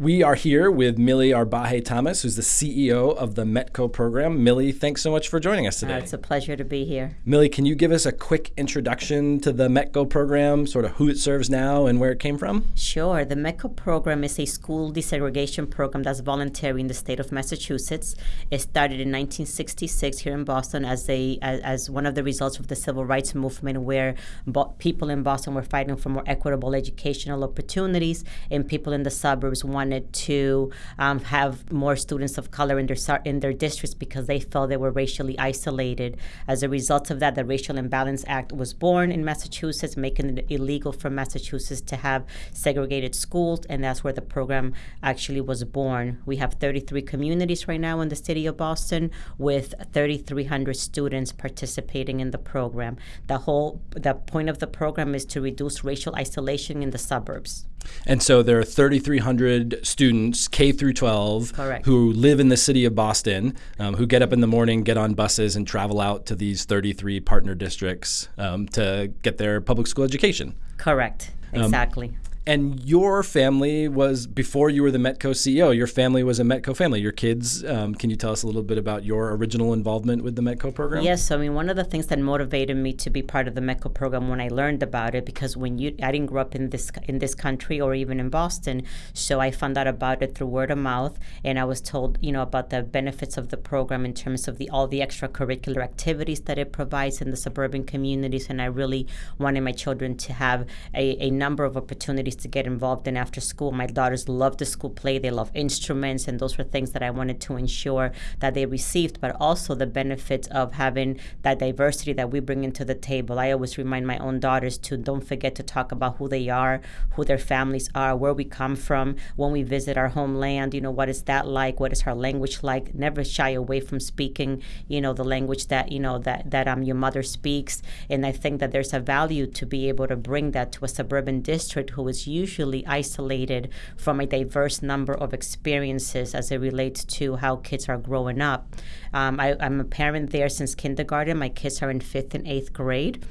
We are here with Millie Arbaje Thomas, who's the CEO of the METCO program. Millie, thanks so much for joining us today. Uh, it's a pleasure to be here. Millie, can you give us a quick introduction to the METCO program, sort of who it serves now and where it came from? Sure. The METCO program is a school desegregation program that's voluntary in the state of Massachusetts. It started in 1966 here in Boston as a as, as one of the results of the civil rights movement, where bo- people in Boston were fighting for more equitable educational opportunities, and people in the suburbs wanted to um, have more students of color in their in their districts because they felt they were racially isolated. As a result of that, the Racial Imbalance Act was born in Massachusetts, making it illegal for Massachusetts to have segregated schools, and that's where the program actually was born. We have 33 communities right now in the city of Boston with 3,300 students participating in the program. The whole the point of the program is to reduce racial isolation in the suburbs. And so there are 3,300 students, K through 12, Correct. who live in the city of Boston, um, who get up in the morning, get on buses, and travel out to these 33 partner districts um, to get their public school education. Correct. Um, Exactly. And your family was before you were the Metco CEO. Your family was a Metco family. Your kids. Um, can you tell us a little bit about your original involvement with the Metco program? Yes, I mean, one of the things that motivated me to be part of the METCO program when I learned about it, because when you, I didn't grow up in this in this country or even in Boston, so I found out about it through word of mouth, and I was told, you know, about the benefits of the program in terms of the all the extracurricular activities that it provides in the suburban communities, and I really wanted my children to have a, a number of opportunities to get involved in after school. My daughters love the school play, they love instruments, and those were things that I wanted to ensure that they received, but also the benefits of having that diversity that we bring into the table. I always remind my own daughters to don't forget to talk about who they are, who their families are, where we come from, when we visit our homeland, you know, what is that like? What is our language like? Never shy away from speaking, you know, the language that, you know, that, that um, your mother speaks. And I think that there's a value to be able to bring that to a suburban district who is usually isolated from a diverse number of experiences as it relates to how kids are growing up. Um, I, I'm a parent there since kindergarten. My kids are in fifth and eighth grade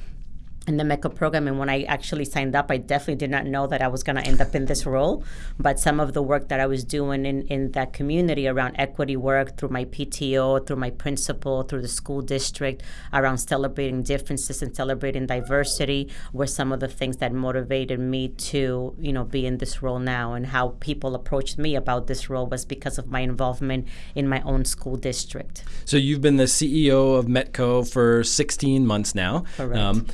in the METCO program. And when I actually signed up, I definitely did not know that I was going to end up in this role. But some of the work that I was doing in, in that community around equity work through my PTO, through my principal, through the school district, around celebrating differences and celebrating diversity were some of the things that motivated me to, you know, be in this role now. And how people approached me about this role was because of my involvement in my own school district. So you've been the CEO of Metco for 16 months now. Correct. Um,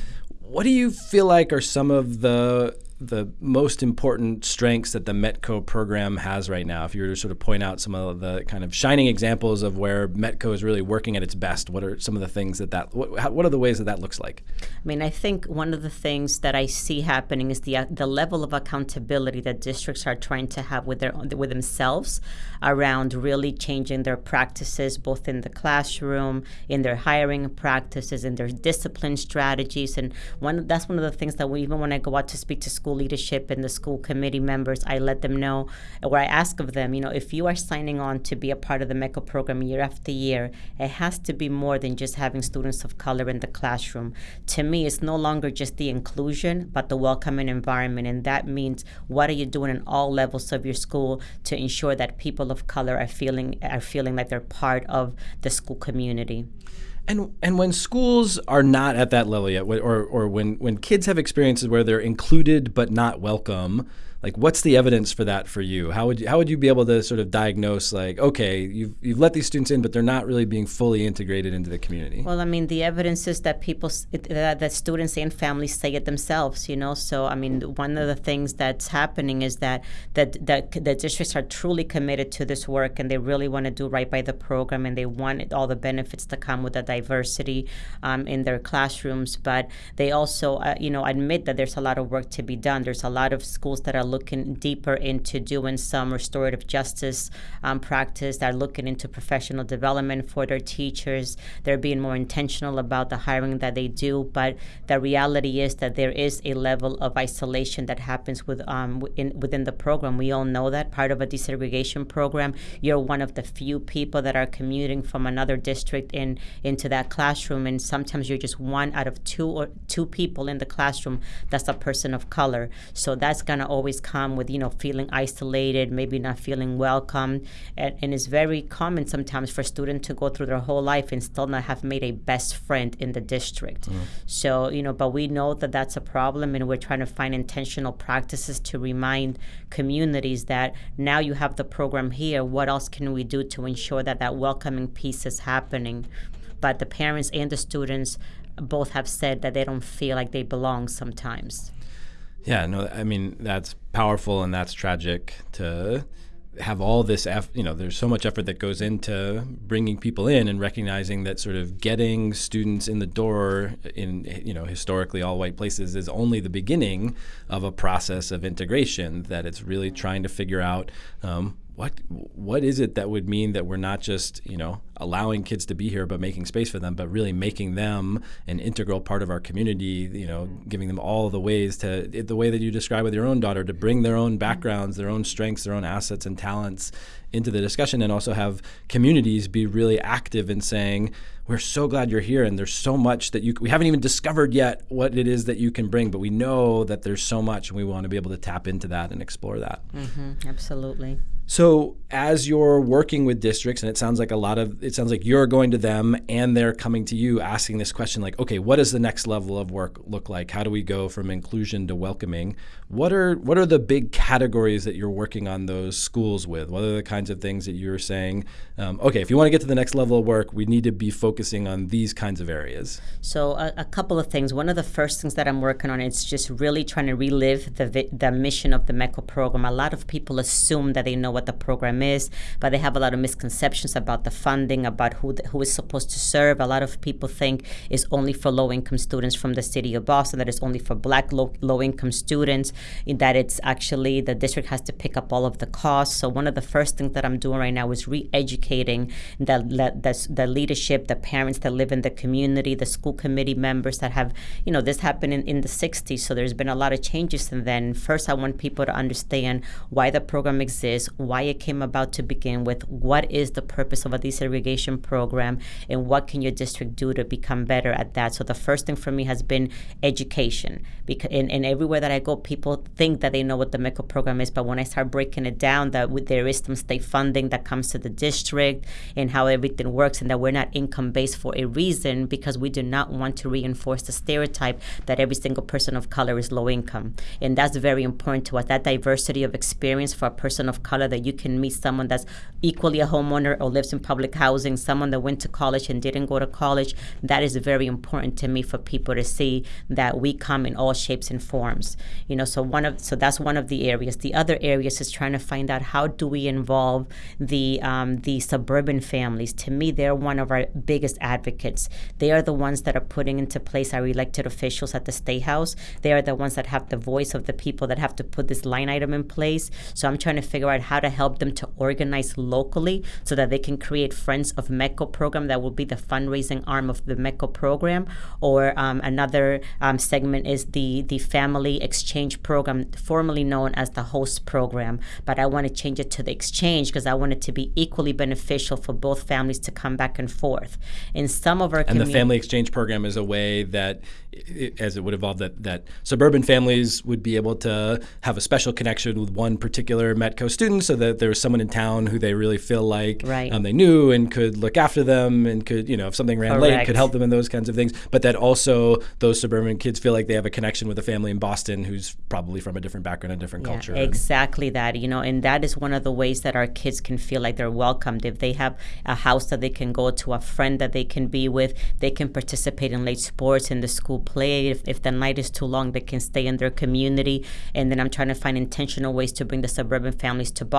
what do you feel like are some of the the most important strengths that the Metco program has right now? If you were to sort of point out some of the kind of shining examples of where Metco is really working at its best, what are some of the things that that what, what are the ways that that looks like? I mean, I think one of the things that I see happening is the uh, the level of accountability that districts are trying to have with their with themselves around really changing their practices, both in the classroom, in their hiring practices, in their discipline strategies, and one that's one of the things that we even when I go out to speak to school leadership and the school committee members, I let them know, or I ask of them, you know, if you are signing on to be a part of the METCO program year after year, it has to be more than just having students of color in the classroom. To me, it's no longer just the inclusion, but the welcoming environment, and that means what are you doing in all levels of your school to ensure that people of color are feeling are feeling like they're part of the school community. And and when schools are not at that level yet, or or when when kids have experiences where they're included but not welcome, like what's the evidence for that for you? How would you, how would you be able to sort of diagnose like okay you've, you've let these students in but they're not really being fully integrated into the community? Well i mean the evidence is that people that, that students and families say it themselves you know? So i mean one of the things that's happening is that that, that the districts are truly committed to this work and they really want to do right by the program and they want all the benefits to come with the diversity um, in their classrooms. But they also uh, you know admit that there's a lot of work to be done. There's a lot of schools that are looking deeper into doing some restorative justice um, practice. They're looking into professional development for their teachers. They're being more intentional about the hiring that they do. But the reality is that there is a level of isolation that happens with um, in, within the program. We all know that part of a desegregation program, you're one of the few people that are commuting from another district in into that classroom, and sometimes you're just one out of two or two people in the classroom that's a person of color. So that's gonna always families come with, you know, feeling isolated, maybe not feeling welcome. And, and it's very common sometimes for students to go through their whole life and still not have made a best friend in the district. Mm. So, you know, but we know that that's a problem and we're trying to find intentional practices to remind communities that now you have the program here, what else can we do to ensure that that welcoming piece is happening? But the parents and the students both have said that they don't feel like they belong sometimes. Yeah, no, I mean that's powerful and that's tragic to have all this eff- you know there's so much effort that goes into bringing people in and recognizing that sort of getting students in the door in you know historically all white places is only the beginning of a process of integration that it's really trying to figure out um, what what is it that would mean that we're not just you know allowing kids to be here but making space for them but really making them an integral part of our community you know giving them all the ways to the way that you describe with your own daughter to bring their own backgrounds their own strengths their own assets and talents into the discussion and also have communities be really active in saying we're so glad you're here and there's so much that you we haven't even discovered yet what it is that you can bring but we know that there's so much and we want to be able to tap into that and explore that. Mm-hmm, absolutely so as you're working with districts, and it sounds like a lot of it sounds like you're going to them and they're coming to you asking this question like, okay, what does the next level of work look like? How do we go from inclusion to welcoming? What are what are the big categories that you're working on those schools with? What are the kinds of things that you're saying? Um, okay, if you want to get to the next level of work, we need to be focusing on these kinds of areas. So a, a couple of things. One of the first things that I'm working on is just really trying to relive the the mission of the METCO program. A lot of people assume that they know what the program is, but they have a lot of misconceptions about the funding, about who the, who is supposed to serve. A lot of people think it's only for low income students from the city of Boston. That it's only for Black low low income students in that it's actually the district has to pick up all of the costs. So one of the first things that I'm doing right now is re-educating the, the, the leadership, the parents that live in the community, the school committee members that have, you know, this happened in, in the 60s. So there's been a lot of changes since then. First, I want people to understand why the program exists, why it came about to begin with, what is the purpose of a desegregation program, and what can your district do to become better at that. So the first thing for me has been education. Because and, everywhere that I go, people think that they know what the METCO program is, but when I start breaking it down, that there is some state funding that comes to the district and how everything works, and that we're not income based for a reason because we do not want to reinforce the stereotype that every single person of color is low income, and that's very important to us. That diversity of experience for a person of color that you can meet someone that's equally a homeowner or lives in public housing, someone that went to college and didn't go to college. That is very important to me for people to see that we come in all shapes and forms. You know, so one of so that's one of the areas. The other areas is trying to find out how do we involve the um, the suburban families. To me, they're one of our biggest advocates. They are the ones that are putting into place our elected officials at the state house. They are the ones that have the voice of the people that have to put this line item in place. So I'm trying to figure out how to help them to organize locally so that they can create Friends of METCO program that will be the fundraising arm of the METCO program. Or um, another um, segment is the, the family exchange program, formerly known as the host program. But I want to change it to the exchange because I want it to be equally beneficial for both families to come back and forth. In some of our and the family exchange program is a way that, as it would evolve, that that suburban families would be able to have a special connection with one particular Metco student, so that there was someone in town who they really feel like right. um, they knew and could look after them and could, you know, if something ran Correct. late, could help them in those kinds of things. But that also those suburban kids feel like they have a connection with a family in Boston who's probably from a different background, a different yeah, culture. Exactly that, you know, and that is one of the ways that our kids can feel like they're welcomed. If they have a house that they can go to, a friend that they can be with, they can participate in late sports in the school play. If, if the night is too long, they can stay in their community. And then I'm trying to find intentional ways to bring the suburban families to Boston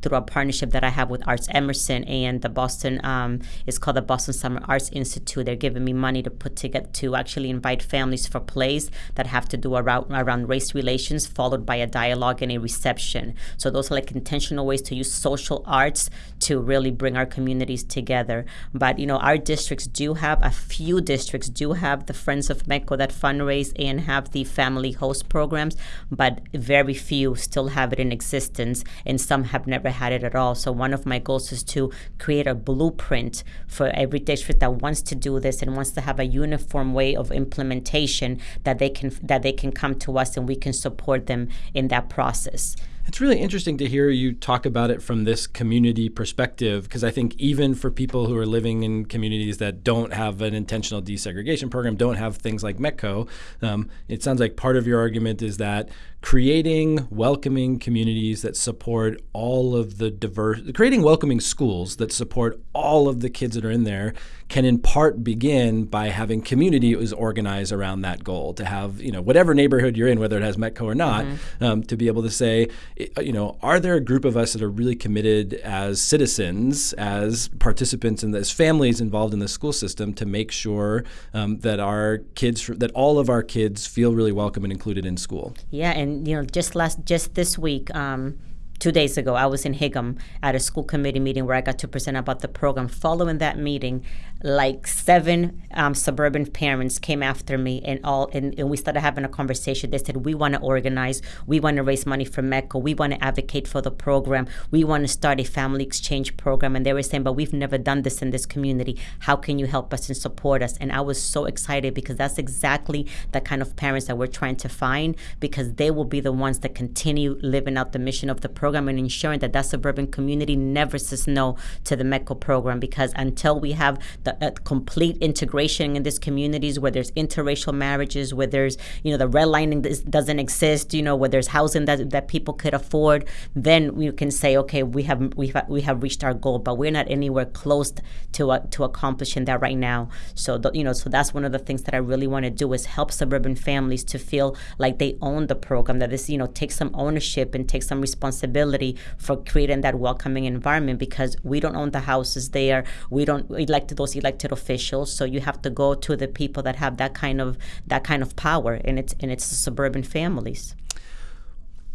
through a partnership that I have with Arts Emerson and the Boston um, it's called the Boston Summer Arts Institute. They're giving me money to put together to actually invite families for plays that have to do around around race relations, followed by a dialogue and a reception. So those are like intentional ways to use social arts to really bring our communities together. But you know, our districts do have a few districts do have the Friends of METCO that fundraise and have the family host programs, but very few still have it in existence. And and some have never had it at all. So one of my goals is to create a blueprint for every district that wants to do this and wants to have a uniform way of implementation that they can that they can come to us and we can support them in that process. It's really interesting to hear you talk about it from this community perspective because I think even for people who are living in communities that don't have an intentional desegregation program, don't have things like METCO, um, it sounds like part of your argument is that creating welcoming communities that support all of the diverse, creating welcoming schools that support all of the kids that are in there can in part begin by having community is organized around that goal to have, you know, whatever neighborhood you're in, whether it has METCO or not, mm-hmm. um, to be able to say, you know, are there a group of us that are really committed as citizens, as participants and as families involved in the school system to make sure um, that our kids, that all of our kids feel really welcome and included in school? Yeah, and you know, just last, just this week. Um, two days ago, I was in Hingham at a school committee meeting where I got to present about the program. Following that meeting, like seven um, suburban parents came after me and all, and, and, we started having a conversation. They said, "We want to organize. We want to raise money for METCO. We want to advocate for the program. We want to start a family exchange program." And they were saying, "But we've never done this in this community. How can you help us and support us?" And I was so excited because that's exactly the kind of parents that we're trying to find because they will be the ones that continue living out the mission of the program program and ensuring that that suburban community never says no to the METCO program because until we have the uh, complete integration in these communities where there's interracial marriages, where there's, you know, the redlining doesn't exist, you know, where there's housing that, that people could afford, then we can say, okay, we have, we have, we have reached our goal, but we're not anywhere close to, uh, to accomplishing that right now. So, the, you know, so that's one of the things that I really want to do is help suburban families to feel like they own the program, that this, you know, take some ownership and take some responsibility responsibility for creating that welcoming environment because we don't own the houses there. We don't elect those elected officials. So you have to go to the people that have that kind of that kind of power, and it's and it's the suburban families.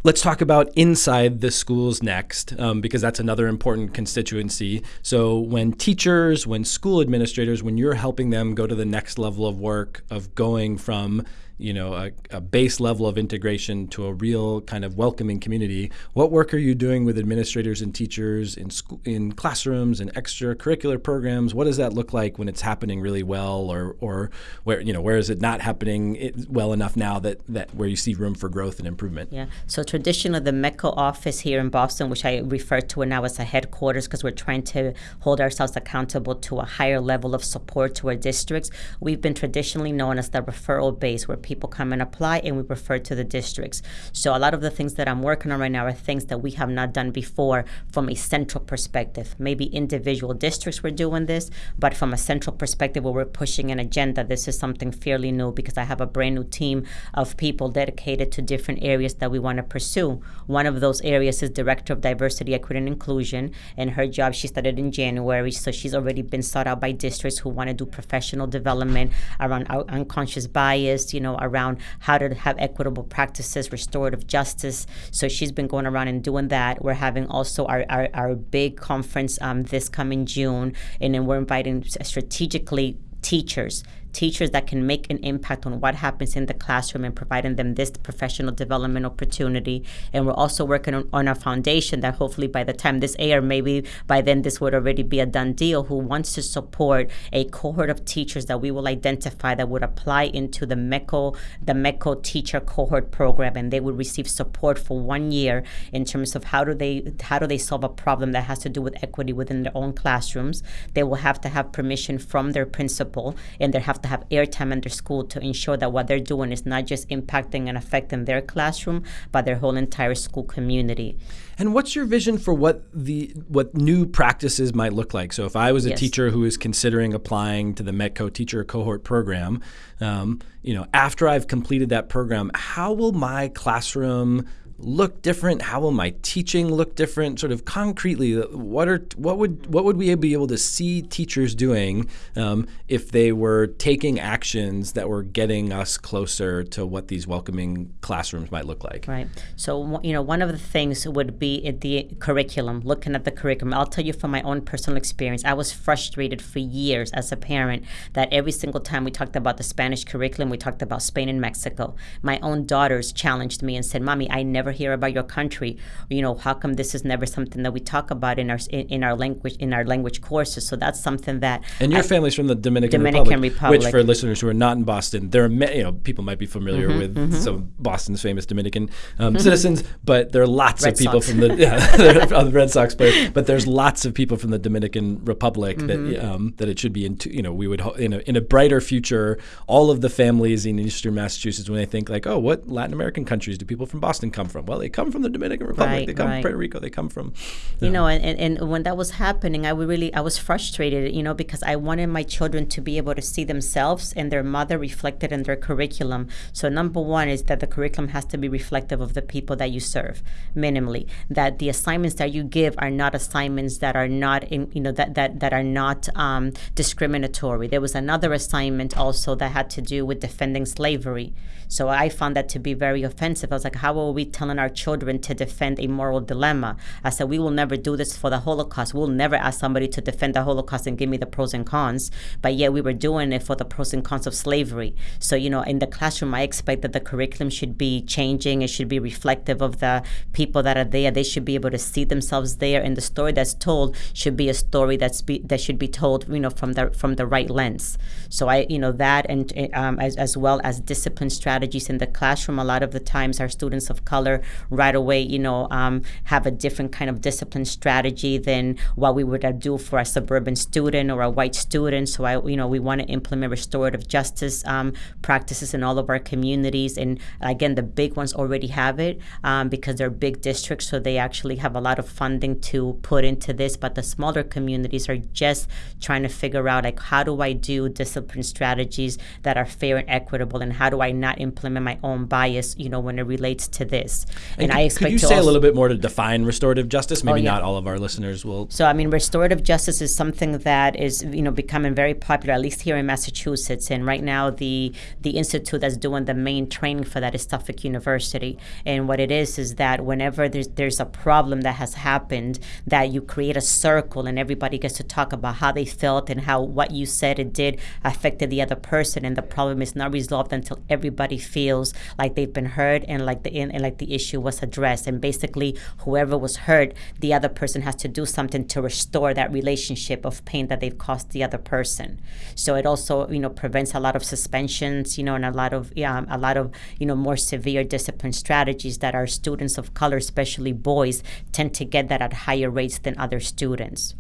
Let's talk about inside the schools next, um, because that's another important constituency. So, when teachers, when school administrators, when you're helping them go to the next level of work, of going from you know a, a, base level of integration to a real kind of welcoming community what work are you doing with administrators and teachers in school in classrooms and extracurricular programs? What does that look like when it's happening really well or or where you know where is it not happening well enough now that that where you see room for growth and improvement? Yeah. So traditionally the METCO office here in Boston which I refer to now as a headquarters because we're trying to hold ourselves accountable to a higher level of support to our districts we've been traditionally known as the referral base where people come and apply and we refer to the districts. So a lot of the things that I'm working on right now are things that we have not done before from a central perspective. Maybe individual districts were doing this, but from a central perspective where we're pushing an agenda, this is something fairly new because I have a brand new team of people dedicated to different areas that we want to pursue. One of those areas is Director of Diversity, Equity, and Inclusion, and her job she started in January, so she's already been sought out by districts who want to do professional development around unconscious bias, you know, around how to have equitable practices, restorative justice. So she's been going around and doing that. We're having also our, our, our big conference um, this coming June, and then we're inviting strategically teachers teachers that can make an impact on what happens in the classroom and providing them this professional development opportunity. And we're also working on, on a foundation that hopefully by the time this air, maybe by then this would already be a done deal, who wants to support a cohort of teachers that we will identify that would apply into the METCO, the METCO teacher cohort program, and they would receive support for one year in terms of how do they how do they solve a problem that has to do with equity within their own classrooms. They will have to have permission from their principal, and they have to have airtime in their school to ensure that what they're doing is not just impacting and affecting their classroom, but their whole entire school community. And what's your vision for what the what new practices might look like? So, if I was a yes. teacher who is considering applying to the METCO teacher cohort program, um, you know, after I've completed that program, how will my classroom look different? How will my teaching look different? Sort of concretely, what are what would what would we be able to see teachers doing um, if they were taking actions that were getting us closer to what these welcoming classrooms might look like? Right. So you know, one of the things would be the curriculum. Looking at the curriculum, I'll tell you from my own personal experience. I was frustrated for years as a parent that every single time we talked about the Spanish curriculum, we talked about Spain and Mexico. My own daughters challenged me and said, "Mommy, I never." Never hear about your country? You know, how come this is never something that we talk about in our in, in our language in our language courses? So that's something that. And your I, family's from the Dominican, Dominican Republic, Republic, which for listeners who are not in Boston, there are many you know people might be familiar mm-hmm, with mm-hmm. some Boston's famous Dominican um, mm-hmm. citizens, but there are lots Red of people Sox. from the yeah, Red Sox players, but there's lots of people from the Dominican Republic that mm-hmm. um, that it should be in. You know, we would in a, in a brighter future, all of the families in Eastern Massachusetts when they think like, oh, what Latin American countries do people from Boston come from? Well, they come from the Dominican Republic. Right, they come right. from Puerto Rico. They come from. You know, and, and, and when that was happening, I would really I was frustrated. You know, because I wanted my children to be able to see themselves and their mother reflected in their curriculum. So number one is that the curriculum has to be reflective of the people that you serve, minimally. That the assignments that you give are not assignments that are not in you know that that that are not um, discriminatory. There was another assignment also that had to do with defending slavery. So I found that to be very offensive. I was like, how are we telling our children to defend a moral dilemma? I said, we will never do this for the Holocaust. We'll never ask somebody to defend the Holocaust and give me the pros and cons. But yet we were doing it for the pros and cons of slavery. So, you know, in the classroom, I expect that the curriculum should be changing. It should be reflective of the people that are there. They should be able to see themselves there. And the story that's told should be a story that's be, that should be told, you know, from the from the right lens. So I, you know, that and um, as, as well as discipline strategies in the classroom. A lot of the times, our students of color right away, you know, um, have a different kind of discipline strategy than what we would do for a suburban student or a white student. So I, you know, we want to implement restorative justice um, practices in all of our communities. And again, the big ones already have it um, because they're big districts, so they actually have a lot of funding to put into this. But the smaller communities are just trying to figure out like how do I do discipline strategies that are fair and equitable, and how do I not implement my own bias, you know, when it relates to this. And, and could, I expect could you say a little bit more to define restorative justice? Maybe oh, yeah. not all of our listeners will. So I mean, restorative justice is something that is you know becoming very popular, at least here in Massachusetts. And right now, the the institute that's doing the main training for that is Suffolk University. And what it is is that whenever there's there's a problem that has happened, that you create a circle and everybody gets to talk about how they felt and how what you said it did affected the other person, and the problem is not resolved until everybody feels like they've been heard and like the and, and like the issue was addressed. And basically, whoever was hurt, the other person has to do something to restore that relationship of pain that they've caused the other person. So it also, you know, prevents a lot of suspensions, you know, and a lot of yeah, um, a lot of you know more severe discipline strategies that our students of color, especially boys, tend to get that at higher rates than other students.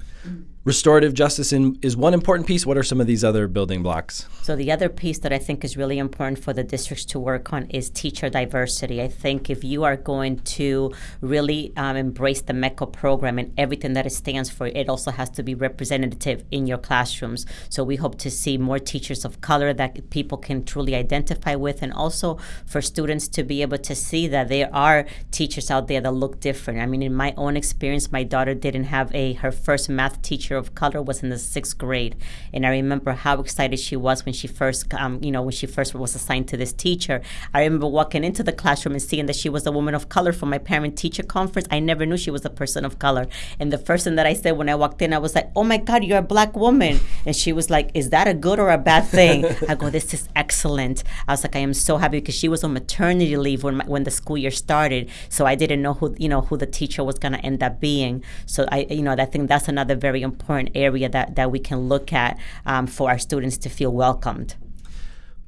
Restorative justice in, is one important piece. What are some of these other building blocks? So the other piece that I think is really important for the districts to work on is teacher diversity. I think if you are going to really um, embrace the METCO program and everything that it stands for, it also has to be representative in your classrooms. So we hope to see more teachers of color that people can truly identify with, and also for students to be able to see that there are teachers out there that look different. I mean, in my own experience, my daughter didn't have a her first math teacher of color was in the sixth grade, and I remember how excited she was when she first, um, you know, when she first was assigned to this teacher. I remember walking into the classroom and seeing that she was a woman of color for my parent-teacher conference. I never knew she was a person of color, and the first thing that I said when I walked in, I was like, "Oh my God, you're a black woman," and she was like, "Is that a good or a bad thing?" I go, "This is excellent." I was like, "I am so happy because she was on maternity leave when my, when the school year started, so I didn't know who you know who the teacher was going to end up being." So I, you know, I think that's another very important area that, that we can look at um, for our students to feel welcomed.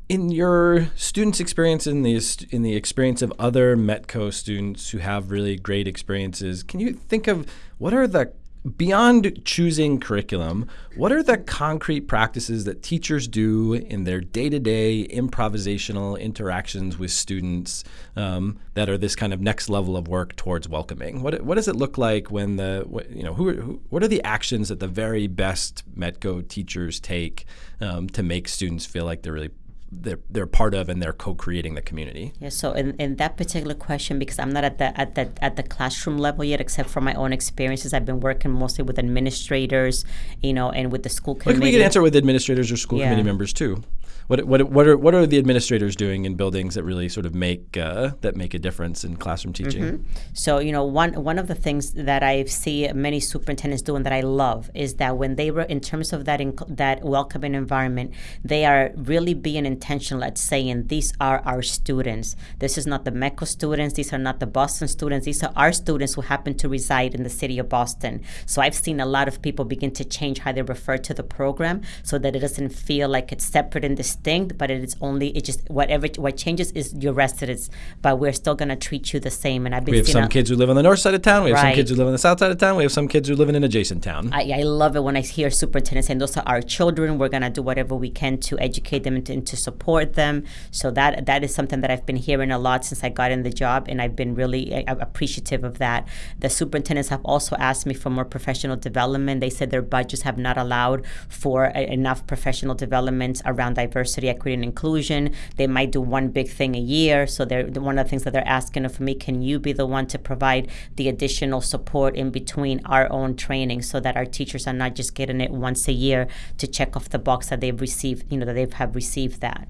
In your students' experience, in the in the experience of other Metco students who have really great experiences, can you think of what are the beyond choosing curriculum, what are the concrete practices that teachers do in their day to day improvisational interactions with students um, that are this kind of next level of work towards welcoming? What, what does it look like when the, you know, who, who what are the actions that the very best METCO teachers take um, to make students feel like they're really they're they're part of and they're co-creating the community. Yeah. So in, in that particular question, because I'm not at the at the at the classroom level yet, except for my own experiences, I've been working mostly with administrators, you know, and with the school committee. Like we can answer with administrators or school yeah. committee members too. What what what are what are the administrators doing in buildings that really sort of make uh, that make a difference in classroom teaching? Mm-hmm. So you know one one of the things that I see many superintendents doing that I love is that when they were in terms of that inc- that welcoming environment, they are really being intentional at saying these are our students. This is not the METCO students. These are not the Boston students. These are our students who happen to reside in the city of Boston. So I've seen a lot of people begin to change how they refer to the program so that it doesn't feel like it's separate and distinct, but it is only it just whatever what changes is your residence, but we're still going to treat you the same. And I've been we have some kids who live on the north side of town. We have right. some kids who live on the south side of town. We have some kids who live in an adjacent town. I, I love it when I hear superintendents saying those are our children. We're going to do whatever we can to educate them and to, and to support them. So that that is something that I've been hearing a lot since I got in the job, and I've been really uh, appreciative of that. The superintendents have also asked me for more professional development. They said their budgets have not allowed for enough professional development around diversity, equity, and inclusion. They might do one big thing a year. So they're one of the things that they're asking of me. Can you be the one to provide the additional support in between our own training, so that our teachers are not just getting it once a year to check off the box that they've received, you know, that they have have received that.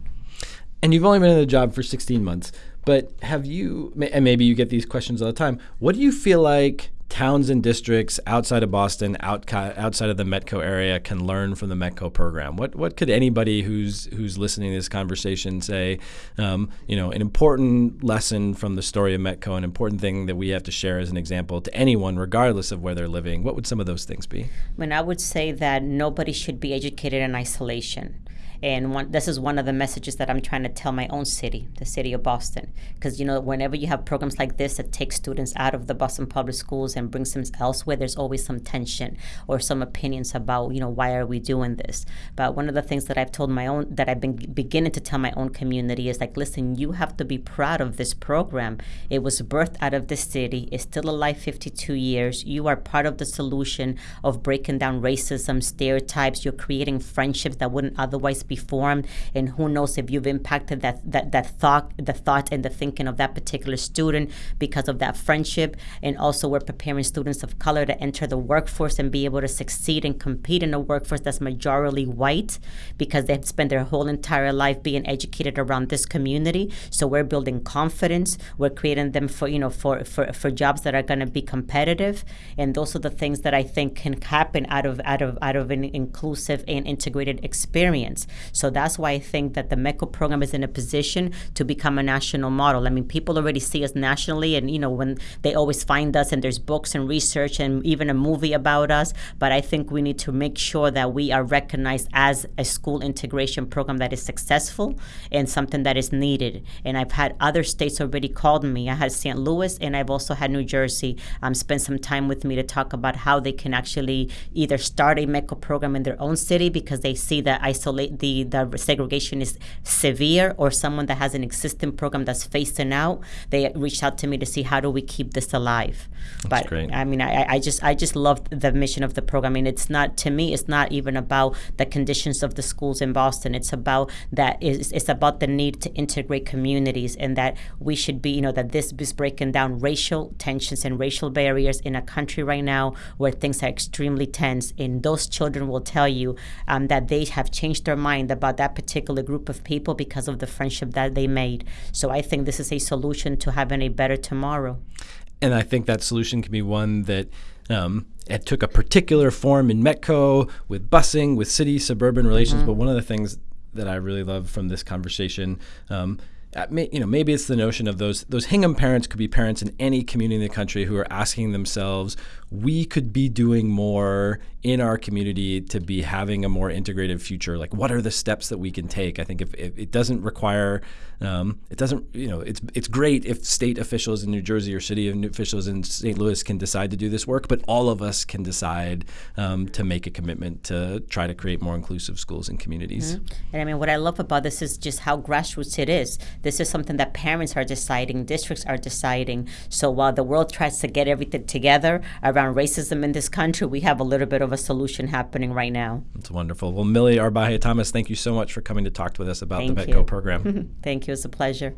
And you've only been in the job for 16 months, but have you, and maybe you get these questions all the time, what do you feel like towns and districts outside of Boston, out, outside of the Metco area, can learn from the Metco program? What what could anybody who's who's listening to this conversation say? Um, you know, an important lesson from the story of Metco, an important thing that we have to share as an example to anyone, regardless of where they're living. What would some of those things be? I mean, I would say that nobody should be educated in isolation. And one, this is one of the messages that I'm trying to tell my own city, the city of Boston. Because, you know, whenever you have programs like this that take students out of the Boston public schools and brings them elsewhere, there's always some tension or some opinions about, you know, why are we doing this? But one of the things that I've told my own, that I've been beginning to tell my own community is like, listen, you have to be proud of this program. It was birthed out of this city, it's still alive 52 years. You are part of the solution of breaking down racism, stereotypes. You're creating friendships that wouldn't otherwise be formed and who knows if you've impacted that that, that thought the thought and the thinking of that particular student because of that friendship. And also we're preparing students of color to enter the workforce and be able to succeed and compete in a workforce that's majorly white because they've spent their whole entire life being educated around this community. So we're building confidence. We're creating them for you know for for, for jobs that are going to be competitive. And those are the things that i think can happen out of out of out of an inclusive and integrated experience so that's why I think that the METCO program is in a position to become a national model. I mean, people already see us nationally, and you know, when they always find us, and there's books and research and even a movie about us. But I think we need to make sure that we are recognized as a school integration program that is successful and something that is needed. And I've had other states already called me. I had St. Louis, and I've also had New Jersey um, spend some time with me to talk about how they can actually either start a METCO program in their own city because they see that isolate the the segregation is severe or someone that has an existing program that's phasing out, they reached out to me to see how do we keep this alive. That's but great. I mean, I, I just I just love the mission of the program. I mean, it's not to me, it's not even about the conditions of the schools in Boston. It's about that it's, it's about the need to integrate communities and that we should be, you know, that this is breaking down racial tensions and racial barriers in a country right now where things are extremely tense. And those children will tell you um, that they have changed their mind about that particular group of people because of the friendship that they made. So I think this is a solution to having a better tomorrow. And I think that solution can be one that um, it took a particular form in Metco with busing, with city suburban relations. Mm-hmm. But one of the things that I really love from this conversation. Um, you know, maybe it's the notion of those those Hingham parents could be parents in any community in the country who are asking themselves, we could be doing more in our community to be having a more integrated future. Like what are the steps that we can take? I think if, if it doesn't require um, it doesn't you know it's it's great if state officials in new jersey or city officials in st louis can decide to do this work but all of us can decide um, to make a commitment to try to create more inclusive schools and communities. Mm-hmm. and i mean what i love about this is just how grassroots it is this is something that parents are deciding districts are deciding so while the world tries to get everything together around racism in this country, we have a little bit of a solution happening right now. That's wonderful. Well, Millie Arbaje Thomas, thank you so much for coming to talk with us about thank the METCO program. thank you. It's a pleasure.